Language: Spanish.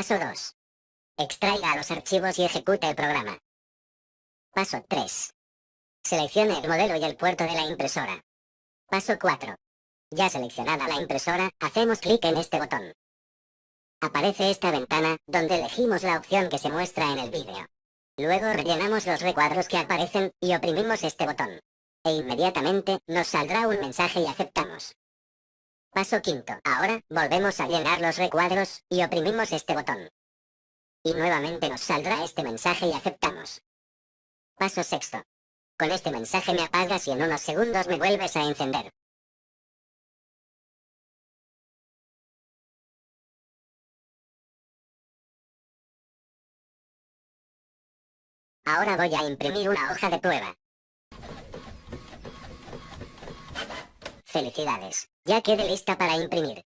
Paso 2. Extraiga los archivos y ejecute el programa. Paso 3. Seleccione el modelo y el puerto de la impresora. Paso 4. Ya seleccionada la impresora, hacemos clic en este botón. Aparece esta ventana, donde elegimos la opción que se muestra en el vídeo. Luego rellenamos los recuadros que aparecen, y oprimimos este botón. E inmediatamente, nos saldrá un mensaje y aceptamos. Paso quinto. Ahora, volvemos a llenar los recuadros, y oprimimos este botón. Y nuevamente nos saldrá este mensaje y aceptamos. Paso sexto. Con este mensaje me apagas y en unos segundos me vuelves a encender. Ahora voy a imprimir una hoja de prueba. Felicidades, ya quede lista para imprimir.